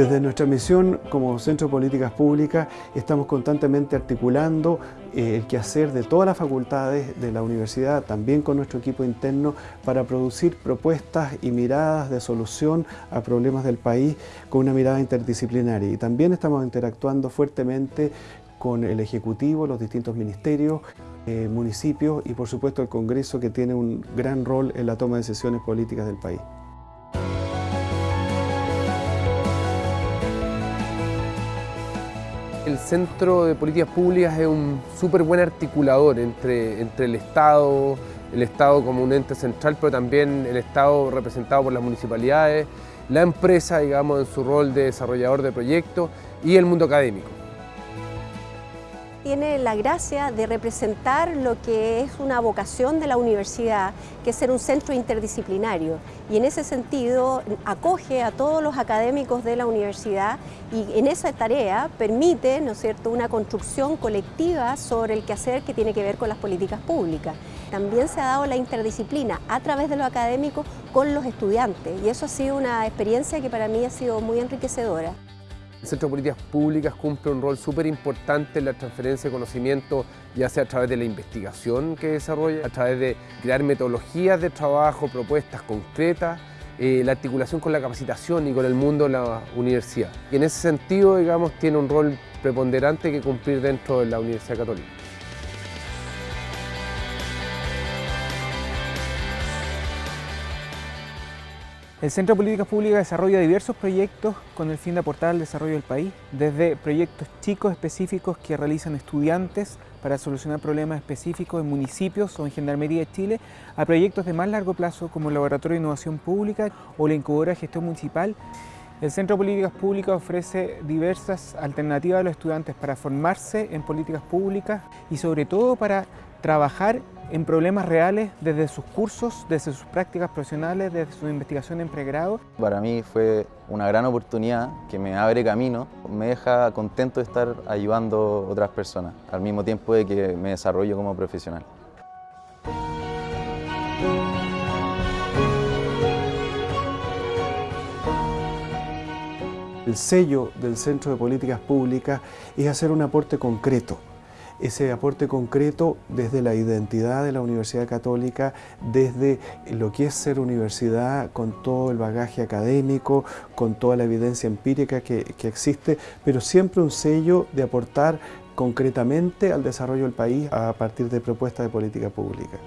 Desde nuestra misión como Centro de Políticas Públicas estamos constantemente articulando eh, el quehacer de todas las facultades de la universidad, también con nuestro equipo interno, para producir propuestas y miradas de solución a problemas del país con una mirada interdisciplinaria. Y también estamos interactuando fuertemente con el Ejecutivo, los distintos ministerios, eh, municipios y por supuesto el Congreso que tiene un gran rol en la toma de decisiones políticas del país. El Centro de Políticas Públicas es un súper buen articulador entre, entre el Estado, el Estado como un ente central, pero también el Estado representado por las municipalidades, la empresa, digamos, en su rol de desarrollador de proyectos y el mundo académico tiene la gracia de representar lo que es una vocación de la universidad, que es ser un centro interdisciplinario. Y en ese sentido acoge a todos los académicos de la universidad y en esa tarea permite ¿no es cierto? una construcción colectiva sobre el quehacer que tiene que ver con las políticas públicas. También se ha dado la interdisciplina a través de lo académico con los estudiantes y eso ha sido una experiencia que para mí ha sido muy enriquecedora. El Centro de Políticas Públicas cumple un rol súper importante en la transferencia de conocimiento, ya sea a través de la investigación que desarrolla, a través de crear metodologías de trabajo, propuestas concretas, eh, la articulación con la capacitación y con el mundo de la universidad. Y en ese sentido, digamos, tiene un rol preponderante que cumplir dentro de la Universidad Católica. El Centro de Políticas Públicas desarrolla diversos proyectos con el fin de aportar al desarrollo del país, desde proyectos chicos específicos que realizan estudiantes para solucionar problemas específicos en municipios o en Gendarmería de Chile, a proyectos de más largo plazo como el Laboratorio de Innovación Pública o la Incubadora de Gestión Municipal. El Centro de Políticas Públicas ofrece diversas alternativas a los estudiantes para formarse en políticas públicas y sobre todo para trabajar en problemas reales desde sus cursos, desde sus prácticas profesionales, desde su investigación en pregrado. Para mí fue una gran oportunidad que me abre camino, me deja contento de estar ayudando a otras personas, al mismo tiempo de que me desarrollo como profesional. El sello del Centro de Políticas Públicas es hacer un aporte concreto ese aporte concreto desde la identidad de la Universidad Católica, desde lo que es ser universidad con todo el bagaje académico, con toda la evidencia empírica que, que existe, pero siempre un sello de aportar concretamente al desarrollo del país a partir de propuestas de política pública.